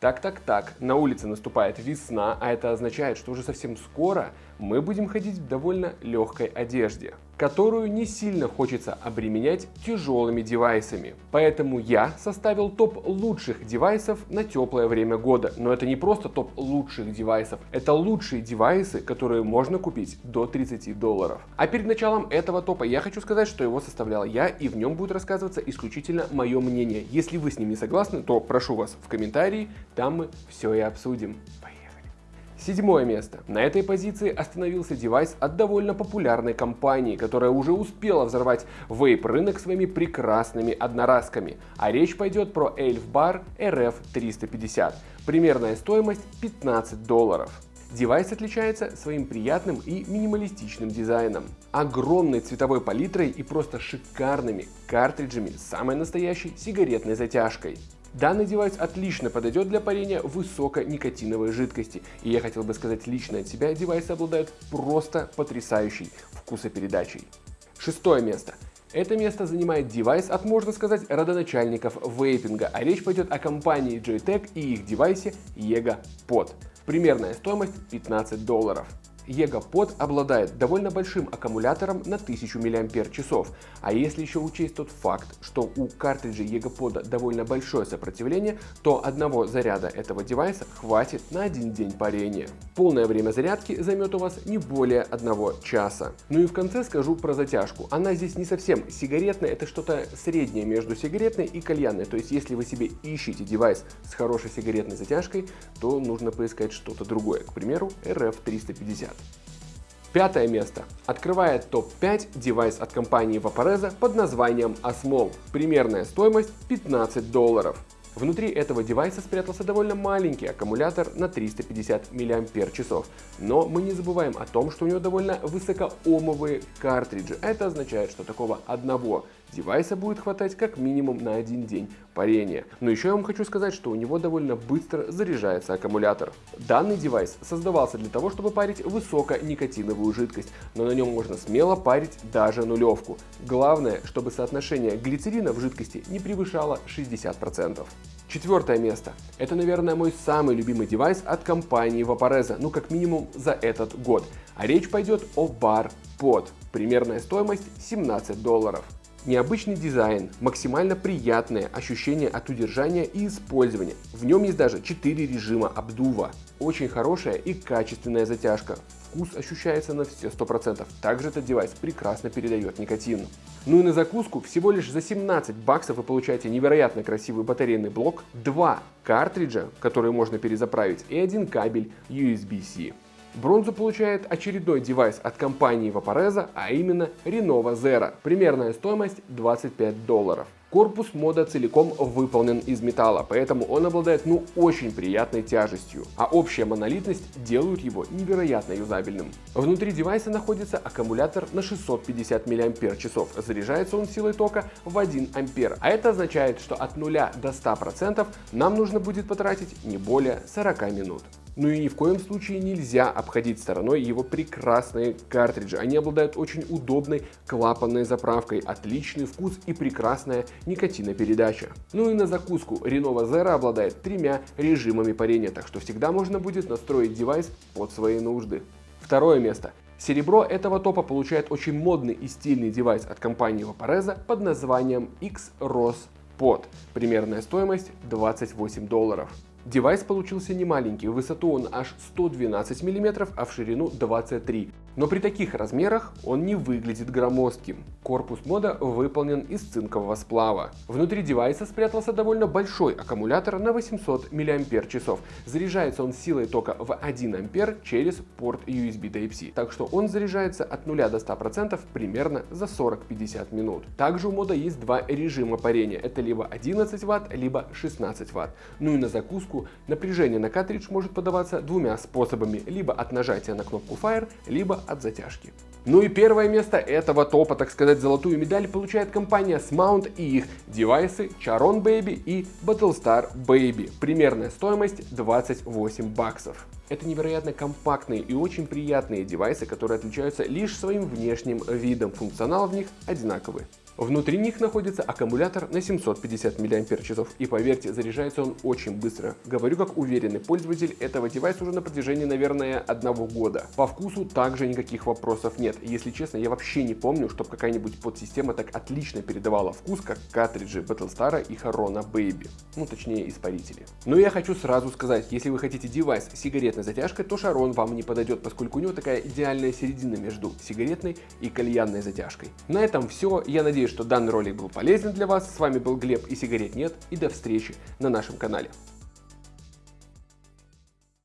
Так-так-так, на улице наступает весна, а это означает, что уже совсем скоро мы будем ходить в довольно легкой одежде, которую не сильно хочется обременять тяжелыми девайсами. Поэтому я составил топ лучших девайсов на теплое время года. Но это не просто топ лучших девайсов, это лучшие девайсы, которые можно купить до 30 долларов. А перед началом этого топа я хочу сказать, что его составлял я, и в нем будет рассказываться исключительно мое мнение. Если вы с ним не согласны, то прошу вас в комментарии там мы все и обсудим. Седьмое место. На этой позиции остановился девайс от довольно популярной компании, которая уже успела взорвать вейп-рынок своими прекрасными одноразками. А речь пойдет про Elf Bar RF350. Примерная стоимость 15 долларов. Девайс отличается своим приятным и минималистичным дизайном, огромной цветовой палитрой и просто шикарными картриджами с самой настоящей сигаретной затяжкой. Данный девайс отлично подойдет для парения высоконикотиновой жидкости. И я хотел бы сказать лично от себя, девайсы обладают просто потрясающей вкусопередачей. Шестое место. Это место занимает девайс от, можно сказать, родоначальников вейпинга, а речь пойдет о компании Joytech и их девайсе Yega Pod. Примерная стоимость 15 долларов. EGA обладает довольно большим аккумулятором на 1000 мАч, а если еще учесть тот факт, что у картриджа EGA довольно большое сопротивление, то одного заряда этого девайса хватит на один день парения. Полное время зарядки займет у вас не более одного часа. Ну и в конце скажу про затяжку. Она здесь не совсем сигаретная, это что-то среднее между сигаретной и кальянной. То есть если вы себе ищете девайс с хорошей сигаретной затяжкой, то нужно поискать что-то другое, к примеру RF350. Пятое место. Открывает топ-5 девайс от компании Vaporeza под названием Asmol. Примерная стоимость 15 долларов. Внутри этого девайса спрятался довольно маленький аккумулятор на 350 мАч. Но мы не забываем о том, что у него довольно высокоомовые картриджи. Это означает, что такого одного девайса будет хватать как минимум на один день парения. Но еще я вам хочу сказать, что у него довольно быстро заряжается аккумулятор. Данный девайс создавался для того, чтобы парить высоконикотиновую жидкость, но на нем можно смело парить даже нулевку. Главное, чтобы соотношение глицерина в жидкости не превышало 60%. Четвертое место. Это, наверное, мой самый любимый девайс от компании Vaporeza, ну как минимум за этот год. А речь пойдет о Bar Pod. Примерная стоимость 17 долларов. Необычный дизайн, максимально приятное ощущение от удержания и использования. В нем есть даже 4 режима обдува. Очень хорошая и качественная затяжка. Вкус ощущается на все 100%. Также этот девайс прекрасно передает никотин. Ну и на закуску всего лишь за 17 баксов вы получаете невероятно красивый батарейный блок, два картриджа, которые можно перезаправить, и один кабель USB-C. Бронзу получает очередной девайс от компании Vaporeza, а именно Renova Zero. Примерная стоимость 25 долларов. Корпус мода целиком выполнен из металла, поэтому он обладает ну очень приятной тяжестью, а общая монолитность делают его невероятно юзабельным. Внутри девайса находится аккумулятор на 650 мАч, заряжается он силой тока в 1 А, а это означает, что от 0 до 100% нам нужно будет потратить не более 40 минут. Ну и ни в коем случае нельзя обходить стороной его прекрасные картриджи. Они обладают очень удобной клапанной заправкой, отличный вкус и прекрасная никотинопередача. Ну и на закуску Renova Zero обладает тремя режимами парения, так что всегда можно будет настроить девайс под свои нужды. Второе место. Серебро этого топа получает очень модный и стильный девайс от компании Vaporesso под названием XROS Pod. Примерная стоимость 28 долларов. Девайс получился не маленький, в высоту он аж 112 мм, а в ширину 23 но при таких размерах он не выглядит громоздким. Корпус мода выполнен из цинкового сплава. Внутри девайса спрятался довольно большой аккумулятор на 800 мАч. Заряжается он силой тока в 1 А через порт USB Type-C, так что он заряжается от 0 до 100% примерно за 40-50 минут. Также у мода есть два режима парения, это либо 11 Вт, либо 16 Вт. Ну и на закуску напряжение на картридж может подаваться двумя способами, либо от нажатия на кнопку Fire, либо от затяжки. Ну и первое место этого топа, так сказать, золотую медаль получает компания Smount и их девайсы Charon Baby и Battlestar Baby. Примерная стоимость 28 баксов. Это невероятно компактные и очень приятные девайсы, которые отличаются лишь своим внешним видом. Функционал в них одинаковый. Внутри них находится аккумулятор на 750 мАч, и поверьте, заряжается он очень быстро. Говорю как уверенный пользователь этого девайса уже на протяжении, наверное, одного года. По вкусу также никаких вопросов нет. Если честно, я вообще не помню, чтобы какая-нибудь подсистема так отлично передавала вкус, как картриджи Battlestar и Harona Baby. Ну, точнее, испарители. Но я хочу сразу сказать, если вы хотите девайс с сигаретной затяжкой, то Шарон вам не подойдет, поскольку у него такая идеальная середина между сигаретной и кальянной затяжкой. На этом все. Я надеюсь, что данный ролик был полезен для вас. С вами был Глеб и сигарет нет. И до встречи на нашем канале.